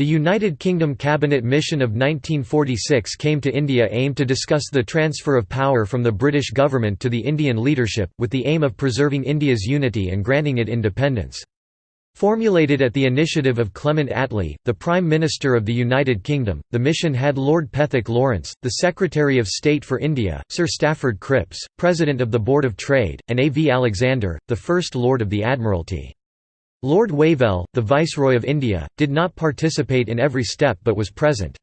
The United Kingdom Cabinet Mission of 1946 came to India aimed to discuss the transfer of power from the British government to the Indian leadership, with the aim of preserving India's unity and granting it independence. Formulated at the initiative of Clement Attlee, the Prime Minister of the United Kingdom, the mission had Lord Pethick Lawrence, the Secretary of State for India, Sir Stafford Cripps, President of the Board of Trade, and A. V. Alexander, the First Lord of the Admiralty. Lord Wavell, the Viceroy of India, did not participate in every step but was present.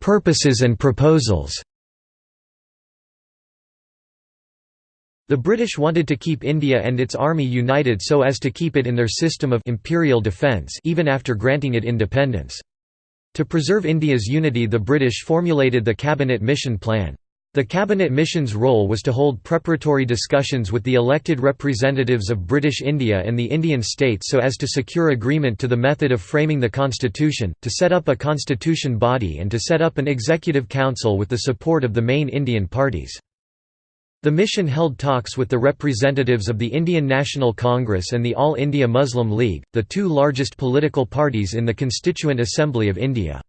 Purposes and proposals The British wanted to keep India and its army united so as to keep it in their system of imperial defence even after granting it independence. To preserve India's unity the British formulated the Cabinet Mission Plan. The cabinet mission's role was to hold preparatory discussions with the elected representatives of British India and the Indian states so as to secure agreement to the method of framing the constitution, to set up a constitution body and to set up an executive council with the support of the main Indian parties. The mission held talks with the representatives of the Indian National Congress and the All India Muslim League, the two largest political parties in the Constituent Assembly of India.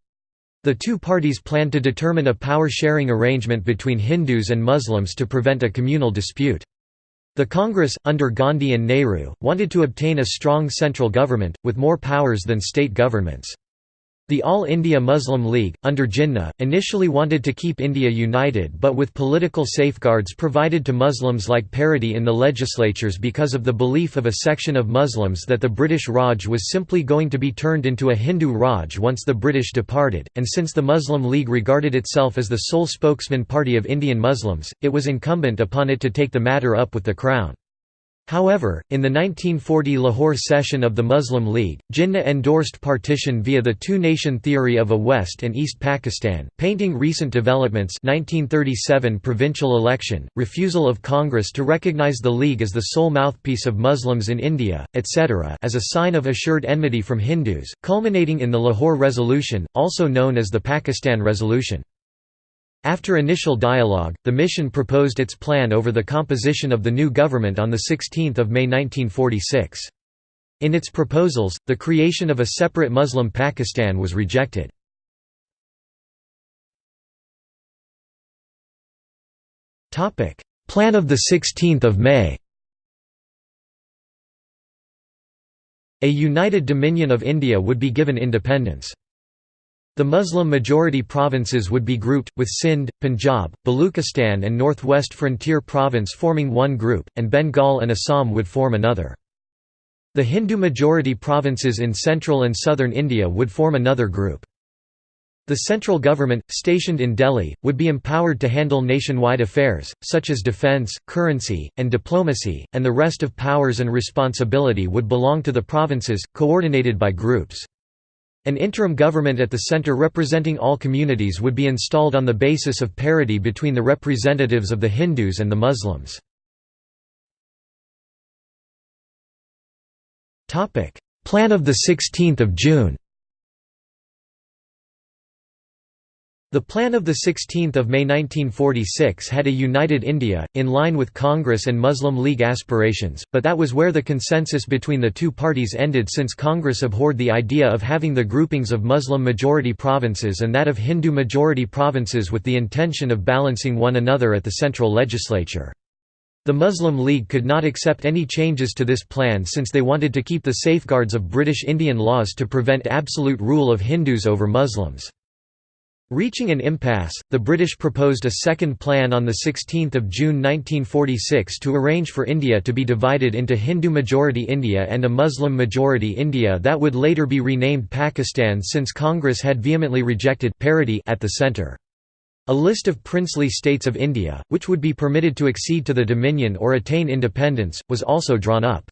The two parties planned to determine a power-sharing arrangement between Hindus and Muslims to prevent a communal dispute. The Congress, under Gandhi and Nehru, wanted to obtain a strong central government, with more powers than state governments. The All India Muslim League, under Jinnah, initially wanted to keep India united but with political safeguards provided to Muslims like parity in the legislatures because of the belief of a section of Muslims that the British Raj was simply going to be turned into a Hindu Raj once the British departed, and since the Muslim League regarded itself as the sole spokesman party of Indian Muslims, it was incumbent upon it to take the matter up with the Crown. However, in the 1940 Lahore session of the Muslim League, Jinnah endorsed partition via the two-nation theory of a West and East Pakistan, painting recent developments 1937 provincial election, refusal of Congress to recognize the League as the sole mouthpiece of Muslims in India, etc. as a sign of assured enmity from Hindus, culminating in the Lahore Resolution, also known as the Pakistan Resolution. After initial dialogue, the mission proposed its plan over the composition of the new government on 16 May 1946. In its proposals, the creation of a separate Muslim Pakistan was rejected. Plan of 16 May A united Dominion of India would be given independence. The Muslim-majority provinces would be grouped, with Sindh, Punjab, Baluchistan and Northwest Frontier Province forming one group, and Bengal and Assam would form another. The Hindu-majority provinces in central and southern India would form another group. The central government, stationed in Delhi, would be empowered to handle nationwide affairs, such as defence, currency, and diplomacy, and the rest of powers and responsibility would belong to the provinces, coordinated by groups. An interim government at the center representing all communities would be installed on the basis of parity between the representatives of the Hindus and the Muslims. Plan of 16 June The plan of 16 May 1946 had a united India, in line with Congress and Muslim League aspirations, but that was where the consensus between the two parties ended since Congress abhorred the idea of having the groupings of Muslim-majority provinces and that of Hindu-majority provinces with the intention of balancing one another at the central legislature. The Muslim League could not accept any changes to this plan since they wanted to keep the safeguards of British Indian laws to prevent absolute rule of Hindus over Muslims. Reaching an impasse, the British proposed a second plan on 16 June 1946 to arrange for India to be divided into Hindu-majority India and a Muslim-majority India that would later be renamed Pakistan since Congress had vehemently rejected parity at the centre. A list of princely states of India, which would be permitted to accede to the Dominion or attain independence, was also drawn up.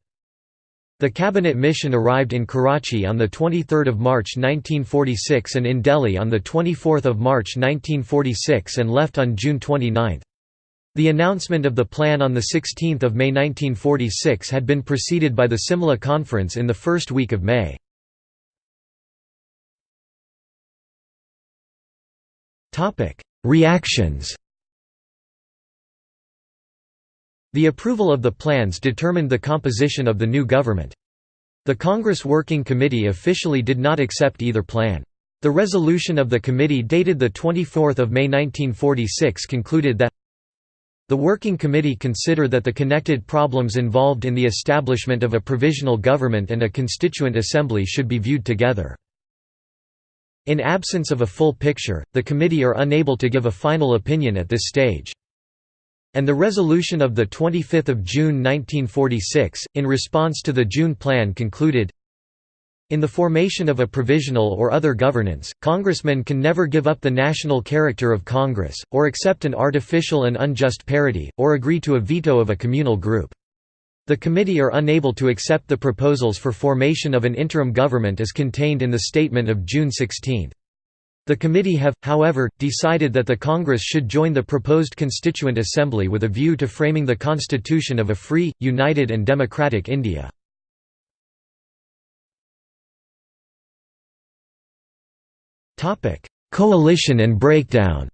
The cabinet mission arrived in Karachi on 23 March 1946 and in Delhi on 24 March 1946 and left on June 29. The announcement of the plan on 16 May 1946 had been preceded by the Simla Conference in the first week of May. Reactions The approval of the plans determined the composition of the new government. The Congress Working Committee officially did not accept either plan. The resolution of the committee dated 24 May 1946 concluded that the Working Committee consider that the connected problems involved in the establishment of a provisional government and a constituent assembly should be viewed together. In absence of a full picture, the committee are unable to give a final opinion at this stage. And the resolution of 25 June 1946, in response to the June Plan concluded, in the formation of a provisional or other governance, congressmen can never give up the national character of Congress, or accept an artificial and unjust parity, or agree to a veto of a communal group. The committee are unable to accept the proposals for formation of an interim government as contained in the statement of June 16. The committee have, however, decided that the Congress should join the proposed Constituent Assembly with a view to framing the constitution of a free, united and democratic India. Coalition and breakdown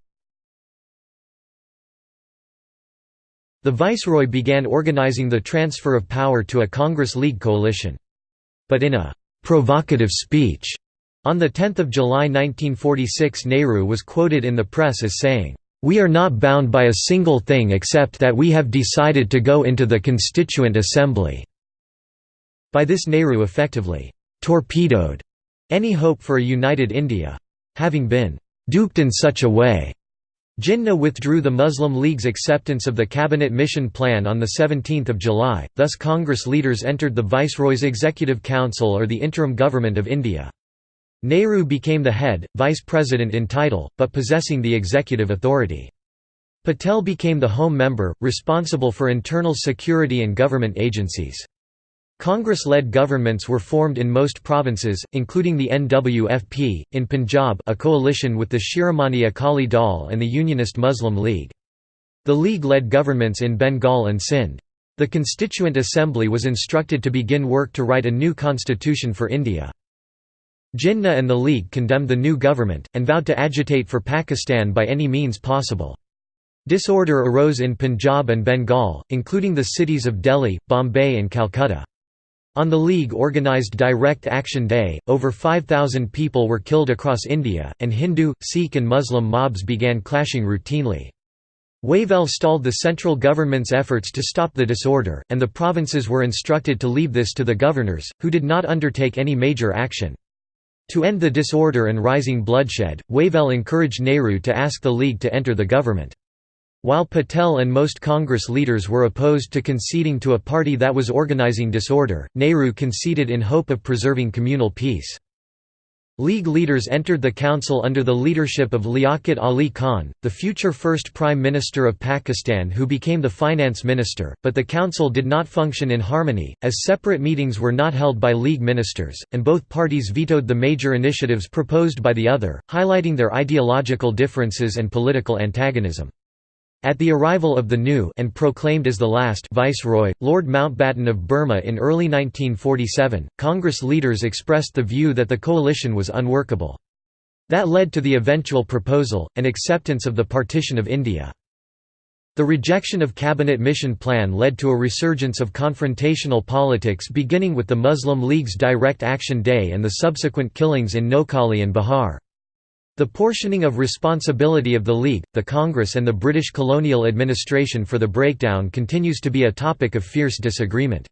The Viceroy began organizing the transfer of power to a Congress League coalition. But in a «provocative speech» On 10 July 1946 Nehru was quoted in the press as saying, "...we are not bound by a single thing except that we have decided to go into the Constituent Assembly." By this Nehru effectively «torpedoed» any hope for a united India. Having been «duped in such a way», Jinnah withdrew the Muslim League's acceptance of the Cabinet Mission Plan on 17 July, thus Congress leaders entered the Viceroy's Executive Council or the interim government of India. Nehru became the head, vice president in title, but possessing the executive authority. Patel became the home member, responsible for internal security and government agencies. Congress-led governments were formed in most provinces, including the NWFP, in Punjab a coalition with the Shiromani Akali Dal and the Unionist Muslim League. The League led governments in Bengal and Sindh. The Constituent Assembly was instructed to begin work to write a new constitution for India. Jinnah and the League condemned the new government, and vowed to agitate for Pakistan by any means possible. Disorder arose in Punjab and Bengal, including the cities of Delhi, Bombay and Calcutta. On the League organised Direct Action Day, over 5,000 people were killed across India, and Hindu, Sikh and Muslim mobs began clashing routinely. Wavell stalled the central government's efforts to stop the disorder, and the provinces were instructed to leave this to the governors, who did not undertake any major action. To end the disorder and rising bloodshed, Wavell encouraged Nehru to ask the League to enter the government. While Patel and most Congress leaders were opposed to conceding to a party that was organizing disorder, Nehru conceded in hope of preserving communal peace. League leaders entered the council under the leadership of Liaquat Ali Khan, the future first Prime Minister of Pakistan who became the finance minister, but the council did not function in harmony, as separate meetings were not held by League ministers, and both parties vetoed the major initiatives proposed by the other, highlighting their ideological differences and political antagonism. At the arrival of the new and proclaimed as the last Viceroy, Lord Mountbatten of Burma in early 1947, Congress leaders expressed the view that the coalition was unworkable. That led to the eventual proposal, and acceptance of the partition of India. The rejection of Cabinet Mission Plan led to a resurgence of confrontational politics beginning with the Muslim League's Direct Action Day and the subsequent killings in Noakhali and Bihar. The portioning of responsibility of the League, the Congress and the British colonial administration for the breakdown continues to be a topic of fierce disagreement.